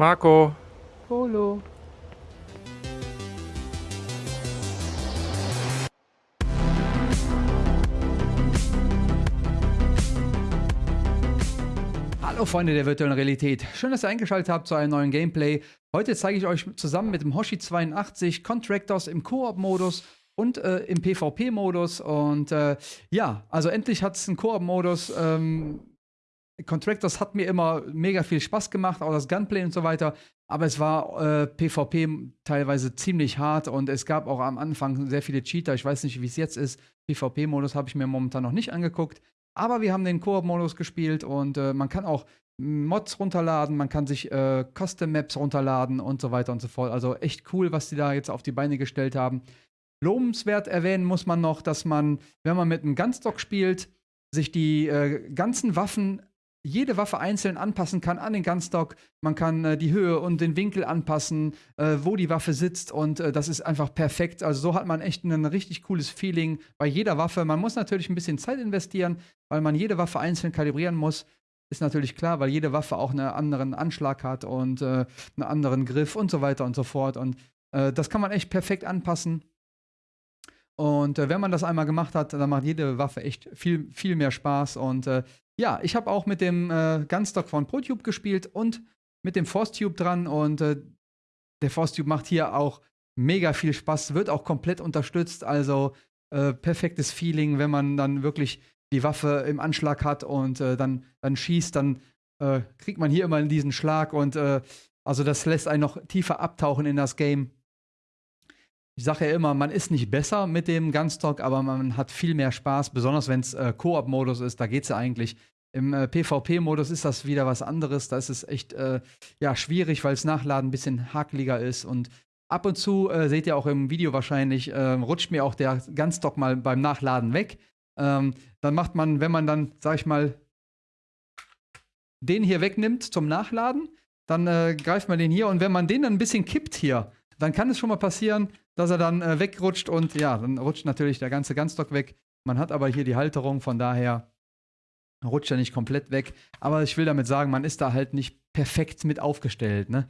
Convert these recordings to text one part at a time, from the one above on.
Marco. Polo. Hallo Freunde der virtuellen Realität. Schön, dass ihr eingeschaltet habt zu einem neuen Gameplay. Heute zeige ich euch zusammen mit dem Hoshi82 Contractors im Koop-Modus und äh, im PvP-Modus. Und äh, ja, also endlich hat es einen Koop-Modus. Ähm, Contractors hat mir immer mega viel Spaß gemacht, auch das Gunplay und so weiter. Aber es war äh, PvP teilweise ziemlich hart und es gab auch am Anfang sehr viele Cheater. Ich weiß nicht, wie es jetzt ist. PvP-Modus habe ich mir momentan noch nicht angeguckt. Aber wir haben den Koop-Modus gespielt und äh, man kann auch Mods runterladen, man kann sich äh, Custom-Maps runterladen und so weiter und so fort. Also echt cool, was die da jetzt auf die Beine gestellt haben. Lobenswert erwähnen muss man noch, dass man, wenn man mit einem Gunstock spielt, sich die äh, ganzen Waffen jede Waffe einzeln anpassen kann an den Gunstock. Man kann äh, die Höhe und den Winkel anpassen, äh, wo die Waffe sitzt und äh, das ist einfach perfekt. Also so hat man echt ein richtig cooles Feeling bei jeder Waffe. Man muss natürlich ein bisschen Zeit investieren, weil man jede Waffe einzeln kalibrieren muss. Ist natürlich klar, weil jede Waffe auch einen anderen Anschlag hat und äh, einen anderen Griff und so weiter und so fort. Und äh, das kann man echt perfekt anpassen. Und äh, wenn man das einmal gemacht hat, dann macht jede Waffe echt viel, viel mehr Spaß. Und ja, ich habe auch mit dem äh, Gunstock von ProTube gespielt und mit dem ForceTube dran und äh, der ForceTube macht hier auch mega viel Spaß, wird auch komplett unterstützt, also äh, perfektes Feeling, wenn man dann wirklich die Waffe im Anschlag hat und äh, dann, dann schießt, dann äh, kriegt man hier immer diesen Schlag und äh, also das lässt einen noch tiefer abtauchen in das Game. Ich sage ja immer, man ist nicht besser mit dem Gunstock, aber man hat viel mehr Spaß, besonders wenn es äh, Koop-Modus ist, da geht es ja eigentlich. Im äh, PvP-Modus ist das wieder was anderes, da ist es echt äh, ja, schwierig, weil das Nachladen ein bisschen hakeliger ist und ab und zu, äh, seht ihr auch im Video wahrscheinlich, ähm, rutscht mir auch der Gunstock mal beim Nachladen weg. Ähm, dann macht man, wenn man dann, sag ich mal, den hier wegnimmt zum Nachladen, dann äh, greift man den hier und wenn man den dann ein bisschen kippt hier, dann kann es schon mal passieren, dass er dann äh, wegrutscht und ja, dann rutscht natürlich der ganze Gunstock weg. Man hat aber hier die Halterung, von daher rutscht er nicht komplett weg. Aber ich will damit sagen, man ist da halt nicht perfekt mit aufgestellt. Ne?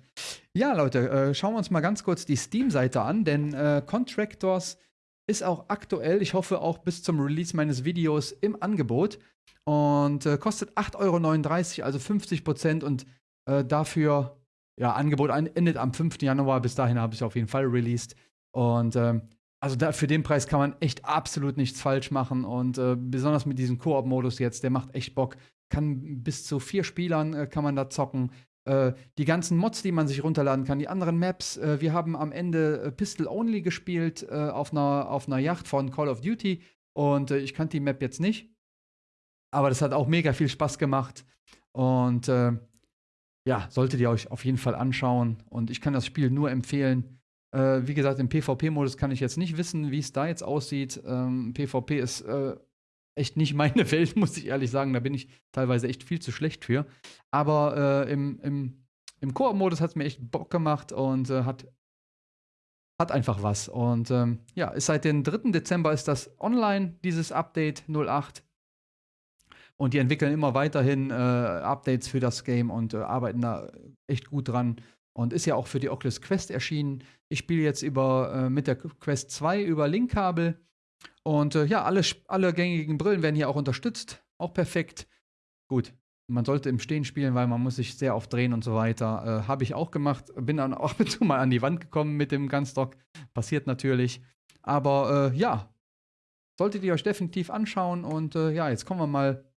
Ja, Leute, äh, schauen wir uns mal ganz kurz die Steam-Seite an, denn äh, Contractors ist auch aktuell, ich hoffe auch bis zum Release meines Videos im Angebot und äh, kostet 8,39 Euro, also 50 Prozent und äh, dafür ja, Angebot endet am 5. Januar. Bis dahin habe ich auf jeden Fall released. Und ähm, also da, für den Preis kann man echt absolut nichts falsch machen. Und äh, besonders mit diesem Koop-Modus jetzt, der macht echt Bock. Kann bis zu vier Spielern äh, kann man da zocken. Äh, die ganzen Mods, die man sich runterladen kann, die anderen Maps. Äh, wir haben am Ende äh, Pistol Only gespielt äh, auf, einer, auf einer Yacht von Call of Duty. Und ich kannte die Map jetzt nicht. Aber das hat auch mega viel Spaß gemacht. Und ja, solltet ihr euch auf jeden Fall anschauen. Und ich kann das Spiel nur empfehlen. Äh, wie gesagt, im PvP-Modus kann ich jetzt nicht wissen, wie es da jetzt aussieht. Ähm, PvP ist äh, echt nicht meine Welt, muss ich ehrlich sagen. Da bin ich teilweise echt viel zu schlecht für. Aber äh, im, im, im Koop-Modus hat es mir echt Bock gemacht und äh, hat, hat einfach was. Und ähm, ja, seit dem 3. Dezember ist das online, dieses Update 08. Und die entwickeln immer weiterhin äh, Updates für das Game und äh, arbeiten da echt gut dran. Und ist ja auch für die Oculus Quest erschienen. Ich spiele jetzt über, äh, mit der Quest 2 über Linkkabel. Und äh, ja, alle, alle gängigen Brillen werden hier auch unterstützt. Auch perfekt. Gut, man sollte im Stehen spielen, weil man muss sich sehr oft drehen und so weiter. Äh, Habe ich auch gemacht. Bin dann auch mit mal an die Wand gekommen mit dem Gunstock. Passiert natürlich. Aber äh, ja, solltet ihr euch definitiv anschauen. Und äh, ja, jetzt kommen wir mal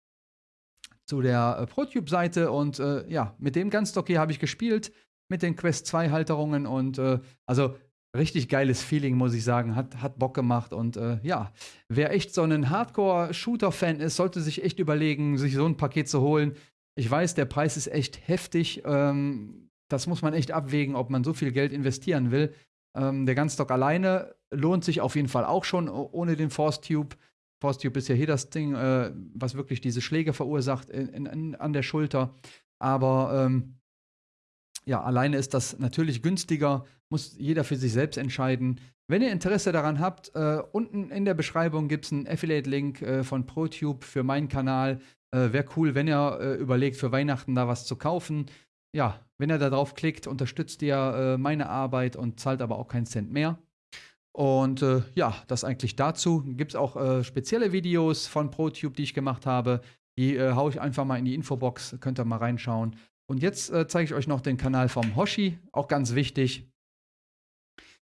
zu der äh, ProTube-Seite und äh, ja, mit dem hier habe ich gespielt, mit den Quest 2 Halterungen und äh, also richtig geiles Feeling, muss ich sagen, hat, hat Bock gemacht und äh, ja, wer echt so ein Hardcore-Shooter-Fan ist, sollte sich echt überlegen, sich so ein Paket zu holen. Ich weiß, der Preis ist echt heftig, ähm, das muss man echt abwägen, ob man so viel Geld investieren will. Ähm, der Gunstock alleine lohnt sich auf jeden Fall auch schon ohne den Force Tube. Force Tube ist ja hier das Ding, äh, was wirklich diese Schläge verursacht in, in, in, an der Schulter. Aber ähm, ja, alleine ist das natürlich günstiger, muss jeder für sich selbst entscheiden. Wenn ihr Interesse daran habt, äh, unten in der Beschreibung gibt es einen Affiliate-Link äh, von ProTube für meinen Kanal. Äh, Wäre cool, wenn ihr äh, überlegt, für Weihnachten da was zu kaufen. ja, wenn ihr da drauf klickt, unterstützt ihr äh, meine Arbeit und zahlt aber auch keinen Cent mehr. Und äh, ja, das eigentlich dazu. Gibt es auch äh, spezielle Videos von ProTube, die ich gemacht habe. Die äh, haue ich einfach mal in die Infobox, könnt ihr mal reinschauen. Und jetzt äh, zeige ich euch noch den Kanal vom Hoshi, auch ganz wichtig.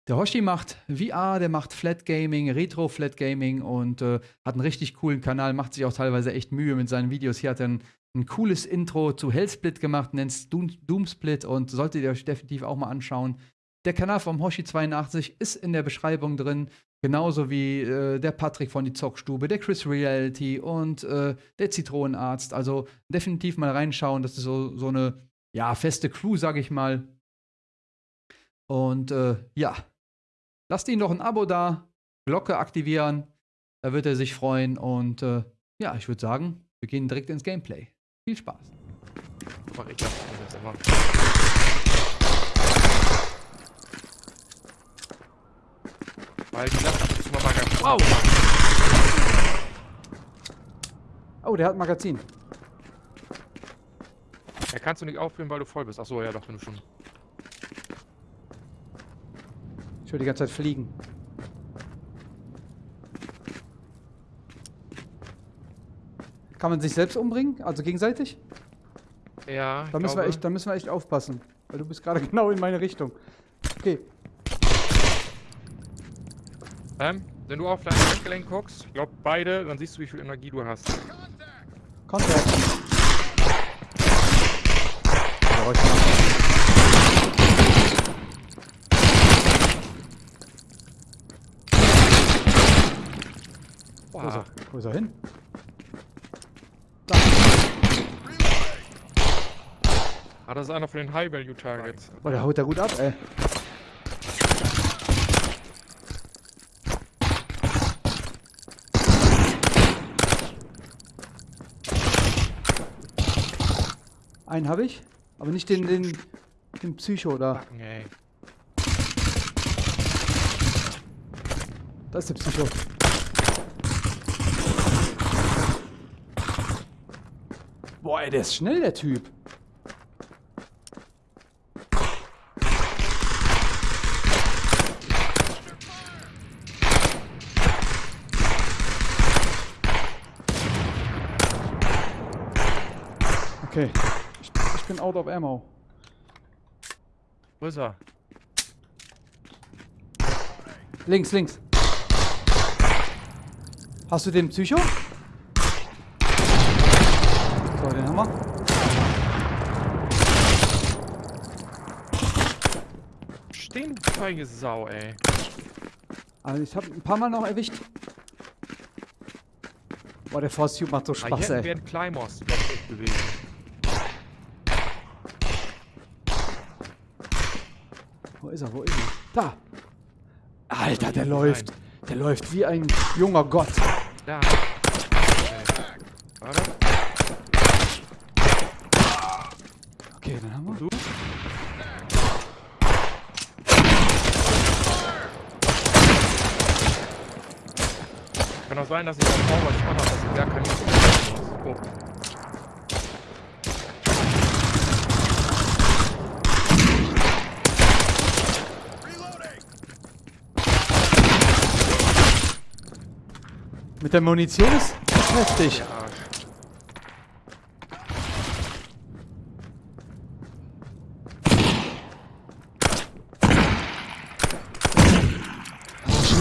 Der Hoshi macht VR, der macht Flat Gaming, Retro Flat Gaming und äh, hat einen richtig coolen Kanal, macht sich auch teilweise echt Mühe mit seinen Videos. Hier hat er ein, ein cooles Intro zu Hellsplit gemacht, nennt es Doom, Doomsplit und solltet ihr euch definitiv auch mal anschauen. Der Kanal vom Hoshi82 ist in der Beschreibung drin, genauso wie äh, der Patrick von die Zockstube, der Chris Reality und äh, der Zitronenarzt. Also definitiv mal reinschauen, das ist so, so eine ja, feste Crew, sag ich mal. Und äh, ja, Lasst ihn doch ein Abo da, Glocke aktivieren, da wird er sich freuen. Und äh, ja, ich würde sagen, wir gehen direkt ins Gameplay. Viel Spaß. Weil die Sache ist mal Magazin. Wow! Oh, der hat ein Magazin. Ja, kannst du nicht aufführen, weil du voll bist. Achso, ja doch, wenn du schon. Ich will die ganze Zeit fliegen. Kann man sich selbst umbringen? Also gegenseitig? Ja. Da müssen, wir echt, da müssen wir echt aufpassen. Weil du bist gerade genau in meine Richtung. Okay. Ähm, wenn du auf dein Handgelenk guckst, ich glaube beide, dann siehst du, wie viel Energie du hast. Kontakt. Wow. Wo, ist er? Wo ist er hin? Da. Ah, das ist einer von den High-Value-Targets. Oh, der haut da gut ab, ey. Einen habe ich, aber nicht den, den, den Psycho da. Backen, ey. Da ist der Psycho. Boah, ey, der ist schnell, der Typ. Okay, bin out of ammo. Wo ist er? Links, links. Hast du den Psycho? So, den haben wir. Stehen, feige Sau, ey. Also ich hab ein paar Mal noch erwischt. Boah, der Force Tube macht so Spaß, ah, hier ey. Hier Climbers bewegen. Wo ist er? Wo ist er? Da! Alter, der läuft. Der läuft wie ein junger Gott. Da. Okay. Dann haben wir. Du? Kann auch sein, dass ich auch was ich mache, dass ich gar keine oh. Mit der Munition ist heftig. Ja.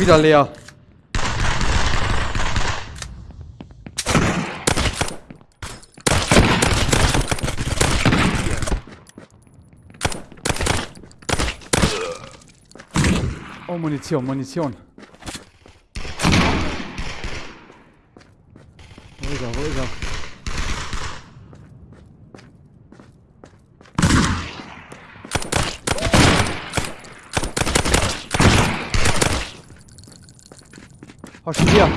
wieder leer. Oh, Munition, Munition. Wo ist er, wo ist er? Hau schon hier.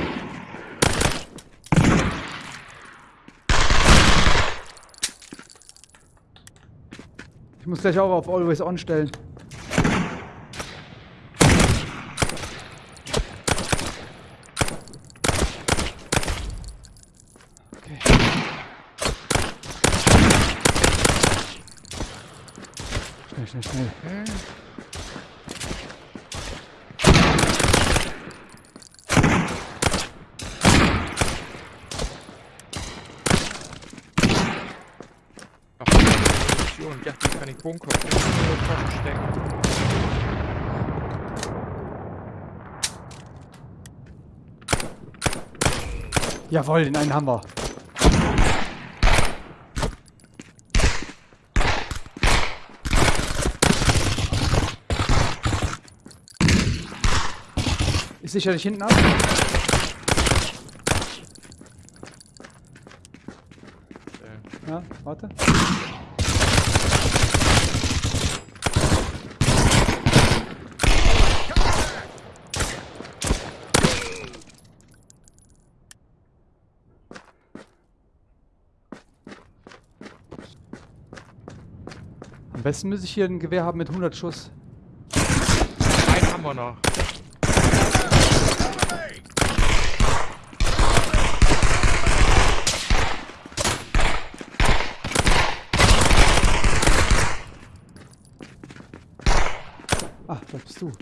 Ich muss gleich auch auf Always On stellen. Schnell, schnell, schnell. Hä? Ach, Munition. Ich dachte, die kann ich Bunker. Ich kann in die Tasche stecken. Jawohl, den einen haben wir. Ist sicherlich hinten ab. Äh, Ja, warte. Besten müsste ich hier ein Gewehr haben mit 100 Schuss. einen haben wir noch. Ah, da bist du.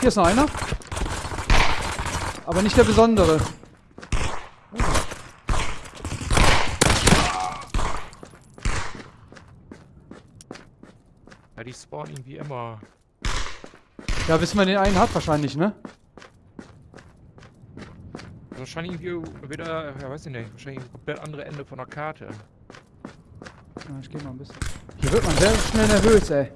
Hier ist noch einer. Aber nicht der besondere. Spawnen irgendwie immer. Ja, bis man den einen hat wahrscheinlich, ne? Wahrscheinlich irgendwie wieder, ja weiß ich nicht, wahrscheinlich ein komplett andere Ende von der Karte. Ja, ich geh mal ein bisschen. Hier wird man sehr schnell nervös, ey.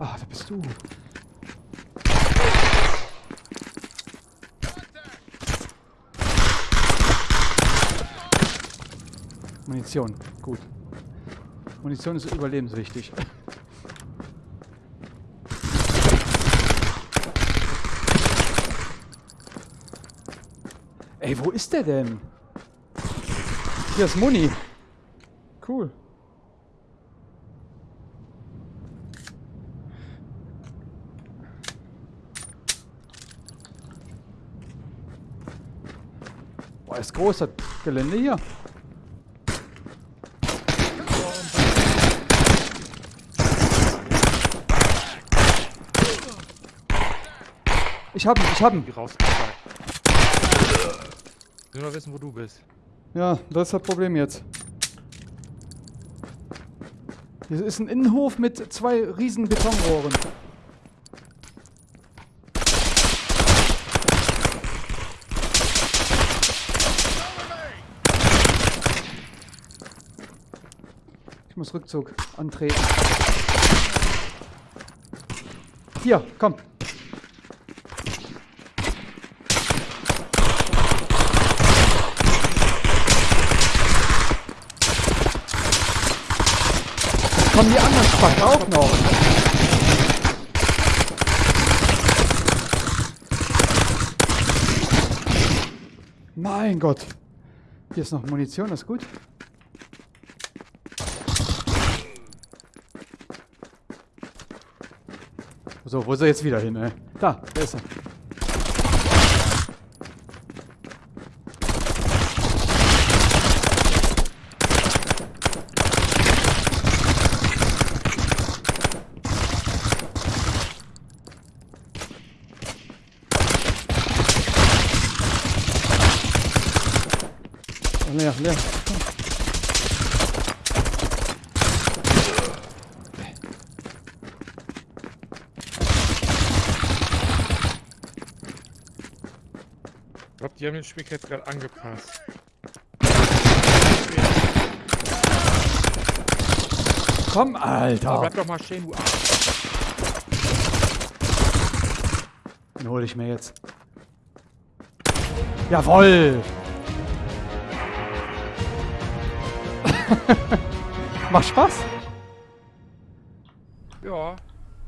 Ah, da bist du. Munition, gut. Munition ist überlebenswichtig. Ey, wo ist der denn? Hier ist Muni. Cool. Boah, ist groß das Gelände hier. Ich hab ihn, ich hab ihn. Ich will nur wissen, wo du bist. Ja, das ist das Problem jetzt. Hier ist ein Innenhof mit zwei riesen Betonrohren. Ich muss Rückzug antreten. Hier, komm. Kommen die anderen Spacken auch noch? Mein Gott. Hier ist noch Munition, das ist gut. So, wo ist er jetzt wieder hin, ey? Da, da ist er. Leer, leer. Ich glaube, die haben den Spiel jetzt gerade angepasst. Komm, Aber Alter. bleib doch mal stehen, du Arsch. Den hole ich mir jetzt. Jawoll! Macht Spaß? Ja.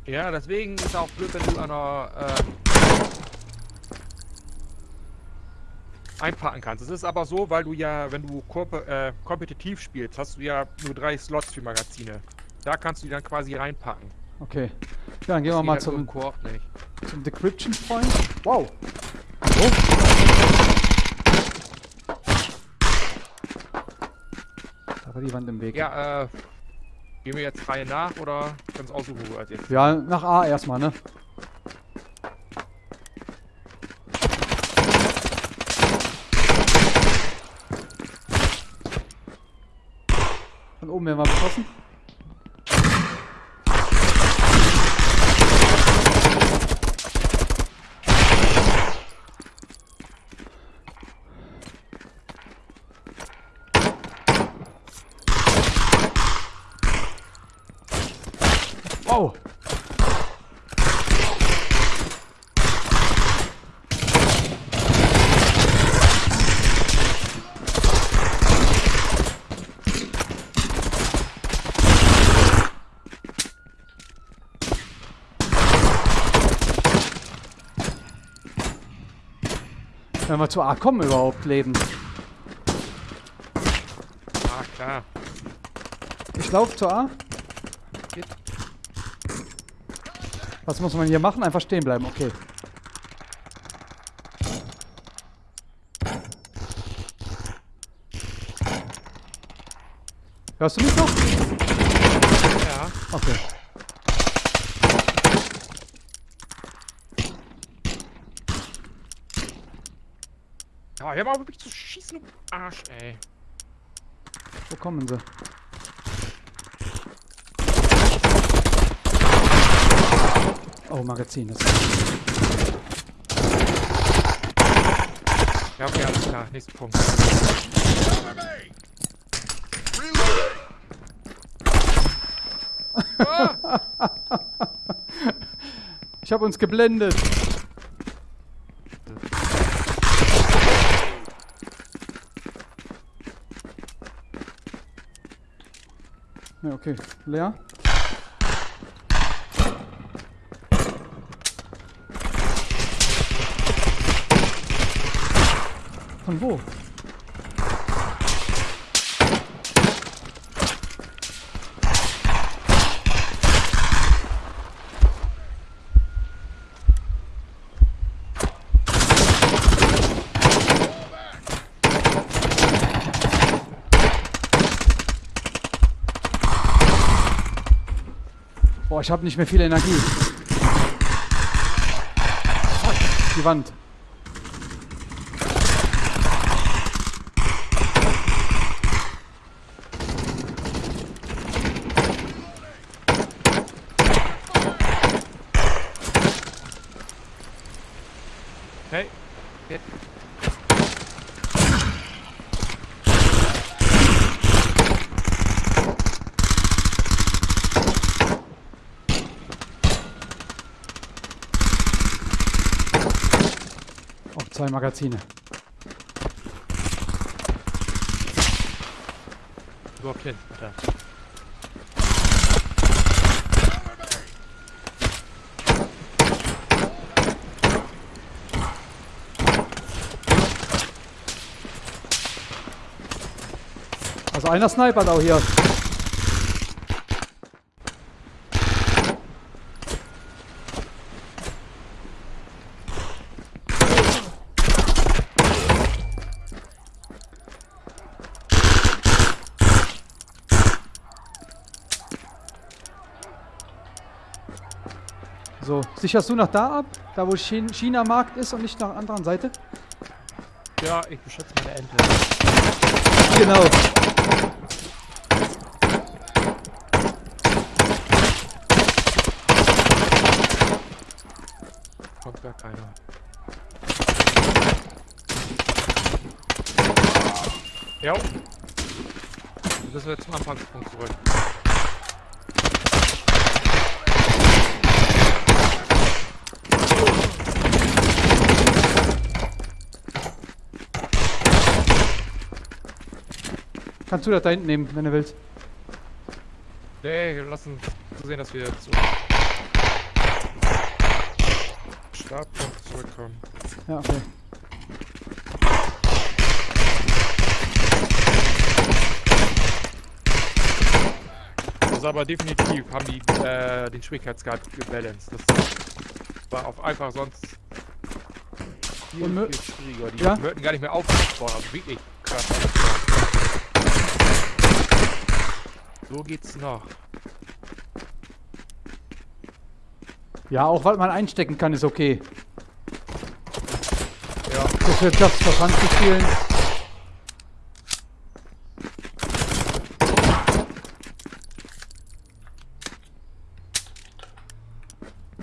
Ja, deswegen ist auch blöd, wenn du an der, äh, einpacken kannst. Es ist aber so, weil du ja, wenn du äh, kompetitiv spielst, hast du ja nur drei Slots für Magazine. Da kannst du die dann quasi reinpacken. Okay. Ja, dann gehen wir Das mal nur im zum, zum Decryption Point. Wow. So. War die Wand im Weg. Ja, äh, gehen wir jetzt Reihe nach oder kannst aussuchen, wo als jetzt. Ja, nach A erstmal, ne? Von oben werden wir beschossen. Oh! Wenn wir zu A kommen überhaupt leben. Ah, klar. Ich laufe zu A. Geht. Was muss man hier machen? Einfach stehen bleiben, okay. Hörst du mich noch? Ja. Okay. Ja, hör mal auf mich zu schießen, du Arsch, ey. Wo kommen sie? Oh, Magazin. Das Ja, okay, alles klar. Nächster Punkt. Ich habe uns geblendet. Ja, okay. Leer. Von wo? Boah, ich habe nicht mehr viel Energie. Fuck, Die Wand. Hey. Jetzt. Zwei Magazine. Überhaupt hin, Alter. Also einer snipert auch hier. So, sicherst du nach da ab? Da wo Ch- China-Markt ist und nicht nach der anderen Seite? Ja, ich beschütze meine Ente. Genau. Kommt gar keiner. Ja. Müssen wir zum Anfangspunkt zurück. Kannst du das da hinten nehmen, wenn du willst. Nee, wir lassen zu sehen, dass wir zu Startpunkt zurückkommen. Ja, okay. Also aber definitiv haben die äh, den Schwierigkeitsgrad gebalanced. Das war auf einfach sonst viel, viel schwieriger. Die ja? hörten gar nicht mehr auf. Boah, also wirklich krass. So geht's noch. Ja, auch was man einstecken kann, ist okay. Ja, Just for Fun zu spielen.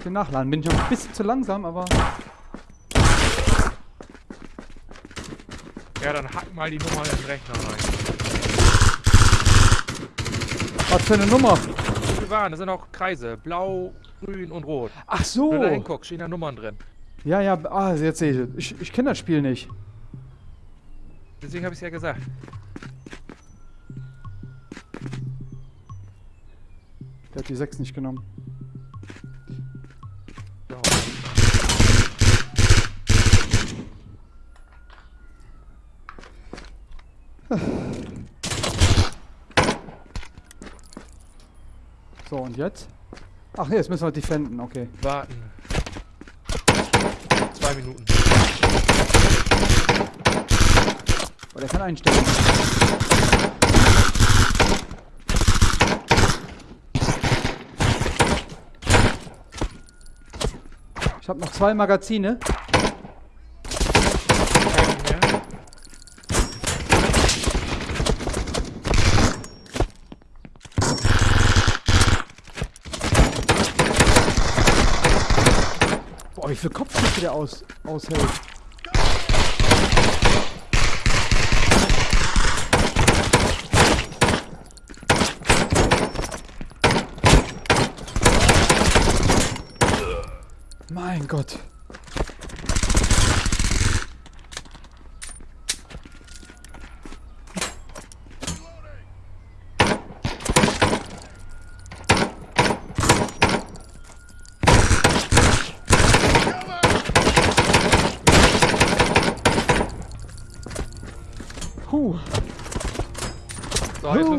Den Nachladen bin ich noch ein bisschen zu langsam, aber ja, dann hack mal die Nummer in den Rechner rein. Was für eine Nummer? Wir waren, da sind auch Kreise. Blau, grün und rot. Ach Wenn so. du da hinguckst, stehen da Nummern drin. Ja, ja, ah, jetzt sehe ich. Ich, ich kenne das Spiel nicht. Deswegen habe ich es ja gesagt. Der hat die 6 nicht genommen. Und jetzt? Ach, jetzt müssen wir defenden, okay. Warten. Zwei Minuten. Oh, der kann einstellen. Ich habe noch zwei Magazine. Kein mehr. Boah, wie Kopfschüsse der aus, aushält. Mein Gott.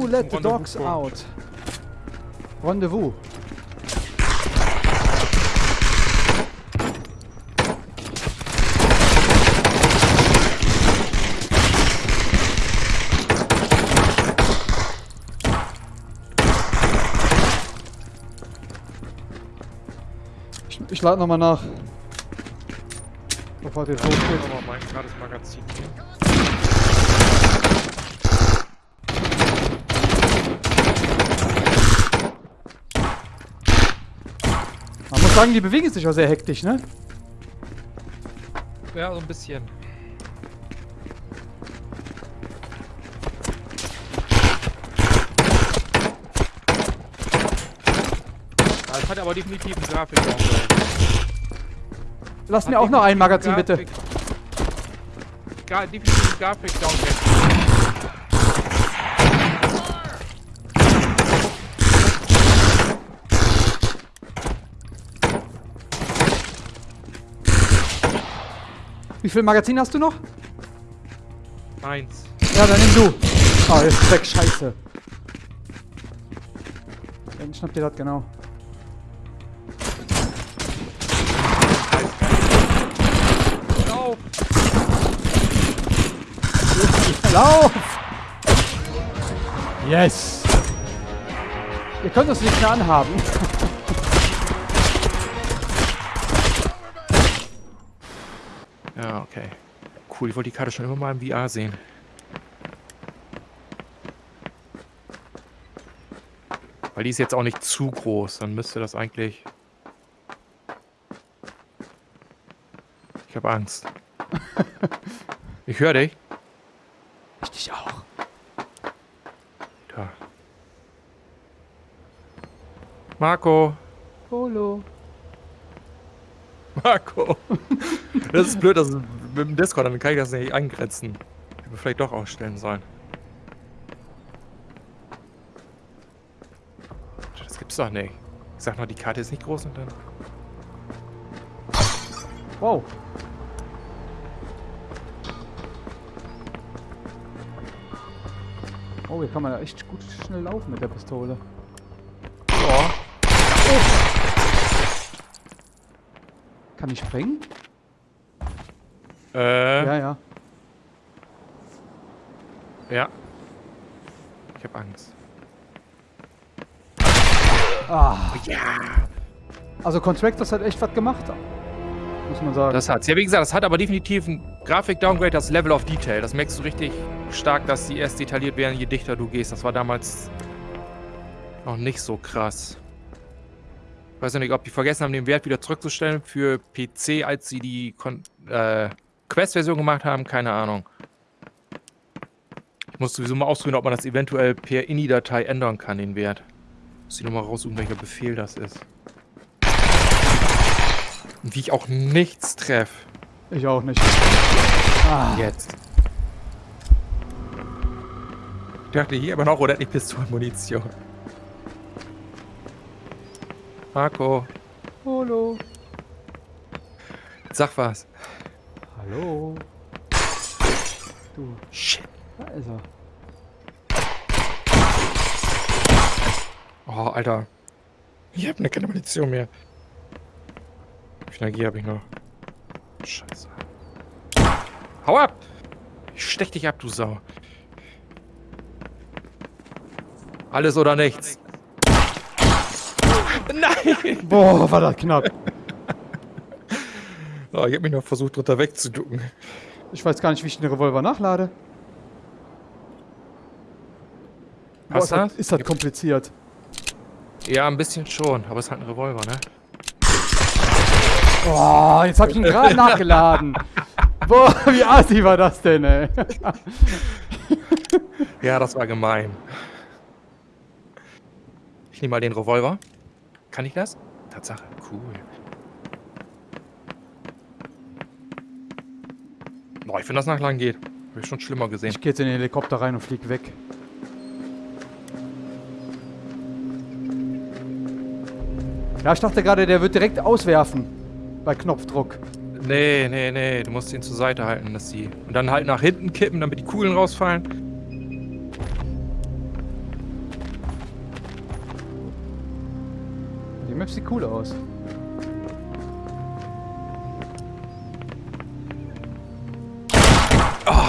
Wir let the dogs kommen. out? Rendezvous. Ich, ich lade nochmal nach. Bevor tot Ich geht. mal mein gratis Magazin hier. Sagen, die bewegen sich auch sehr hektisch, ne? Ja, so ein bisschen. Das hat aber definitiv einen Grafik. Lass mir auch noch ein Magazin, bitte. Gra definitiv Grafik Wie viel Magazin hast du noch? Eins. Ja, dann nimm du. Oh, jetzt ist weg. Scheiße. Dann schnappt ihr das genau. Lauf! Lauf! Yes! Ihr könnt uns nicht mehr anhaben. Ja, okay. Cool, ich wollte die Karte schon immer mal im VR sehen. Weil die ist jetzt auch nicht zu groß, dann müsste das eigentlich... Ich habe Angst. Ich höre dich. Ich dich auch. Da. Marco. Polo. Marco. Das ist blöd, dass mit dem Discord, dann kann ich das nicht eingrenzen. Hätte vielleicht doch ausstellen sollen. Das gibt's doch nicht. Ich sag noch, die Karte ist nicht groß und dann... Wow. Oh, hier kann man echt gut schnell laufen mit der Pistole. Oh. Oh. Kann ich springen? Äh, Ja, ja. ja. Ich hab Angst. Ah, Ja. also Contractors hat echt was gemacht. Muss man sagen. Das hat's. Ja, wie gesagt, das hat aber definitiv ein Grafik-Downgrade, das Level of Detail. Das merkst du richtig stark, dass die erst detailliert werden, je dichter du gehst. Das war damals noch nicht so krass. Ich weiß ja nicht, ob die vergessen haben, den Wert wieder zurückzustellen für PC, als sie die Kon äh, Quest-Version gemacht haben. Keine Ahnung. Ich muss sowieso mal ausprobieren, ob man das eventuell per INI-Datei ändern kann, den Wert. Muss ich nochmal raussuchen, welcher Befehl das ist. Und wie ich auch nichts treffe. ich auch nicht. Ah, Jetzt. Ich dachte hier aber noch, nicht Pistolenmunition? Marco, hallo. sag was. Hallo. Du, Shit. da ist er. Oh, Alter. Ich hab ne keine Munition mehr. Wie viel Energie habe ich noch? Scheiße. Hau ab! Ich stech dich ab, du Sau. Alles oder nichts. Nein! Boah, war das knapp. Oh, ich hab mich noch versucht, drunter wegzuducken. Ich weiß gar nicht, wie ich den Revolver nachlade. Boah, ist, das, ist das kompliziert. Ja, ein bisschen schon, aber es ist halt ein Revolver, ne? Boah, jetzt hab ich ihn gerade nachgeladen. Boah, wie assi war das denn, ey? Ja, das war gemein. Ich nehme mal den Revolver. Kann ich das? Tatsache, cool. Boah, ich finde das nach lang geht. Habe ich schon schlimmer gesehen. Ich geh jetzt in den Helikopter rein und flieg weg. Ja, ich dachte gerade, der wird direkt auswerfen. Bei Knopfdruck. Nee, nee, nee. Du musst ihn zur Seite halten, dass die. Und dann halt nach hinten kippen, damit die Kugeln rausfallen. Die Map sieht cool aus.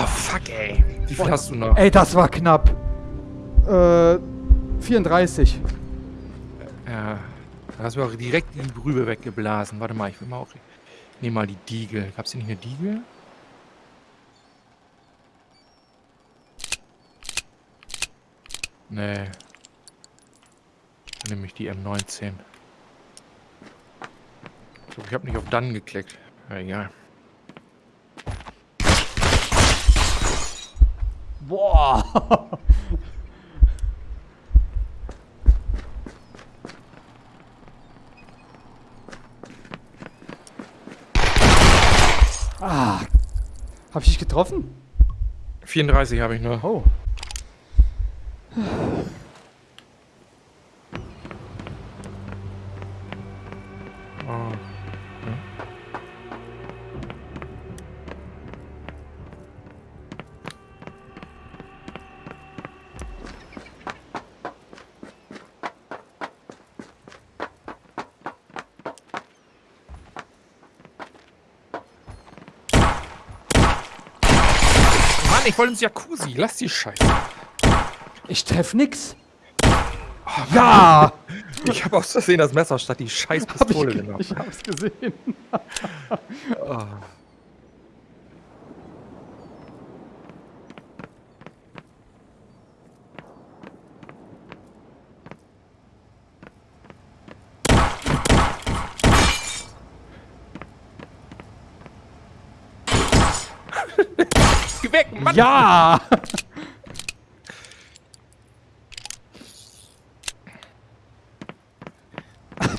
Fuck, ey. Wie viel hast du noch? Ey, das war knapp. Äh, 34. Ja. Da hast du auch direkt die Brübe weggeblasen. Warte mal, ich will mal auch. Ich nehme mal die Diegel. Gab's hier nicht eine Diegel? Nee. Dann nehme ich die M19. Ich glaube, ich habe nicht auf Dann geklickt. Ja, egal. Boah. ah. Hab ich dich getroffen? 34 habe ich. Oh. Oh. Ich wollte ins Jacuzzi. Lass die Scheiße. Ich treff nix. Ja! Ich habe aus Versehen das Messer statt die scheiß Hab ich, Pistole ge- genommen. ich hab's gesehen. Oh. Geh weg, Mann! Ja!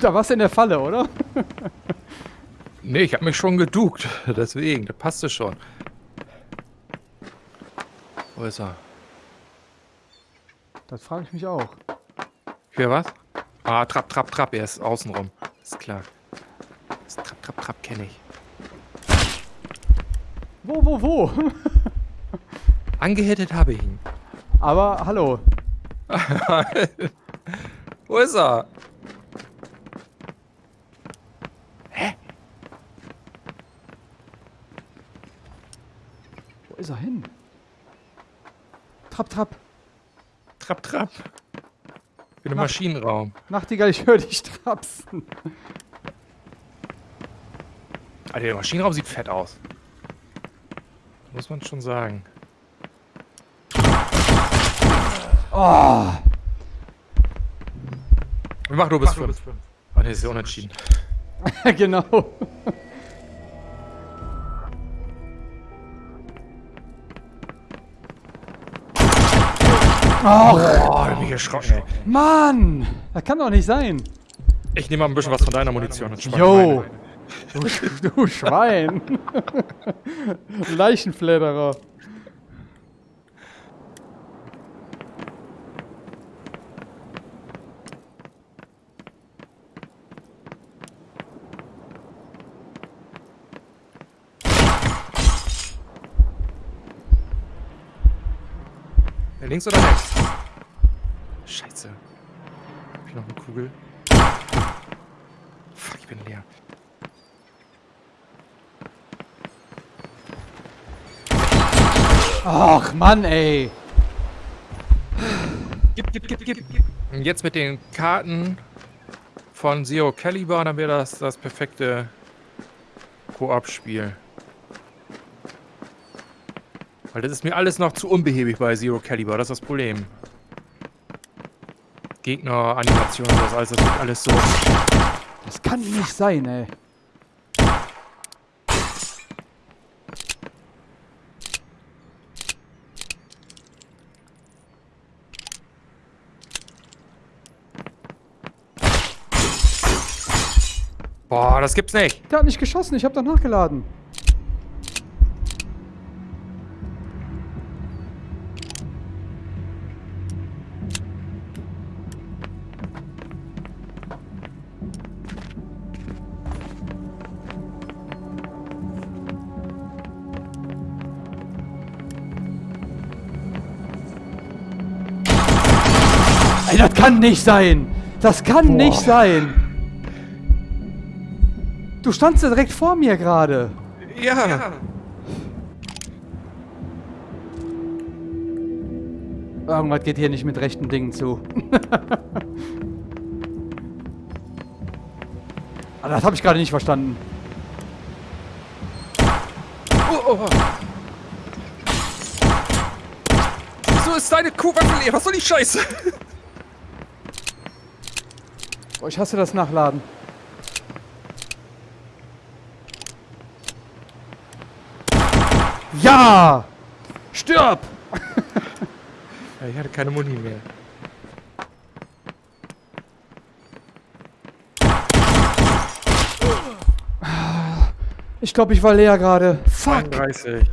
Da warst du in der Falle, oder? Nee, ich habe mich schon geduckt. Deswegen, das passte schon. Wo ist er? Das frage ich mich auch. Hier was? Ah, Trapp, Trapp, Trapp. Er ist außenrum. Ist klar. Das Trapp, Trapp, Trapp kenne ich. Wo, wo, wo? Angehittet habe ich ihn. Aber hallo. Wo ist er? Hä? Wo ist er hin? Trapp, trapp. Trapp, trapp. In bin im Nacht Maschinenraum. Nachtigall, ich höre dich trapsen. Alter, der Maschinenraum sieht fett aus. Muss man schon sagen. Oh, Wir machen nur bis 5. Ah, ne, ist ja unentschieden. genau. Oh, bin ich erschrocken, ey. Mann, das kann doch nicht sein. Ich nehme mal ein bisschen was von deiner Munition. Jo. Du, Sch- du Schwein. Leichenfledderer. Links oder rechts? Scheiße. Hab ich noch eine Kugel? Fuck, ich bin leer. Ach, Mann, ey. Gib, gib, gib, gib. Und jetzt mit den Karten von Zero Caliber, dann wäre das das perfekte Koop-Spiel. Weil das ist mir alles noch zu unbehäbig bei Zero Caliber, das ist das Problem. Gegner, Animation, das alles, das wird alles so. Das kann nicht sein, ey. Boah, das gibt's nicht. Der hat nicht geschossen, ich hab doch nachgeladen. Das kann nicht sein. Das kann Boah. nicht sein. Du standst ja direkt vor mir gerade. Ja. Irgendwas geht hier nicht mit rechten Dingen zu. Aber das habe ich gerade nicht verstanden. Oh, oh. Wieso ist deine Kuhwaffe leer? Was soll die Scheiße? Oh, ich hasse das Nachladen. Ja! Stirb! Ja, ich hatte keine Muni mehr. Ich glaube, ich war leer gerade. Fuck! 32.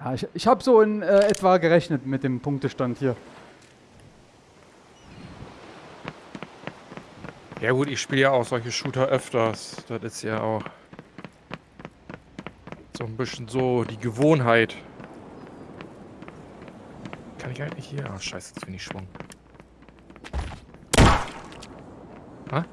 Ja, ich ich habe so in äh, etwa gerechnet mit dem Punktestand hier. Ja gut, ich spiele ja auch solche Shooter öfters. Das ist ja auch so ein bisschen so die Gewohnheit. Kann ich eigentlich hier? Ah, scheiße, jetzt bin ich Schwung. Ha?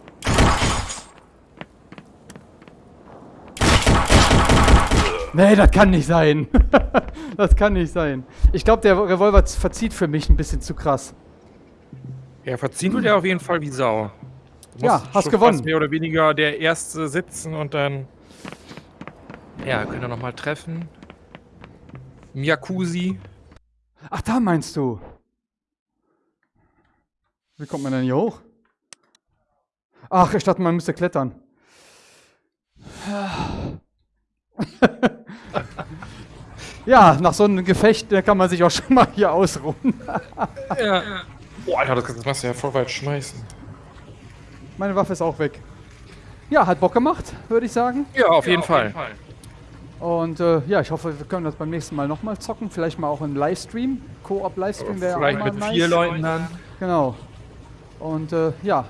Nee, das kann nicht sein. das kann nicht sein. Ich glaube, der Revolver verzieht für mich ein bisschen zu krass. Ja, verziehen tut er auf jeden Fall wie Sau. Ja, hast gewonnen. Mehr oder weniger der Erste sitzen und dann... Ja, können wir nochmal treffen. Miyakusi. Ach, da meinst du. Wie kommt man denn hier hoch? Ach, ich dachte, man müsste klettern. ja, nach so einem Gefecht kann man sich auch schon mal hier ausruhen. Ja. Oh, Alter, das, das machst du ja voll weit schmeißen. Meine Waffe ist auch weg. Ja, hat Bock gemacht, würde ich sagen. Ja, auf jeden Fall. Und äh, ja, ich hoffe, wir können das beim nächsten Mal nochmal zocken. Vielleicht mal auch im Livestream. Koop-Livestream wäre auch Vielleicht mal mit nice. vier Leuten dann. Genau. Und äh, ja,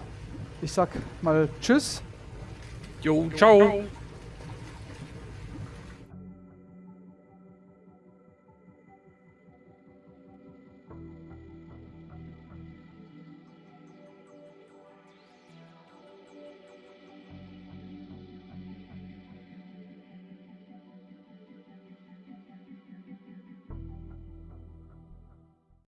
ich sag mal Tschüss. Jo, ciao.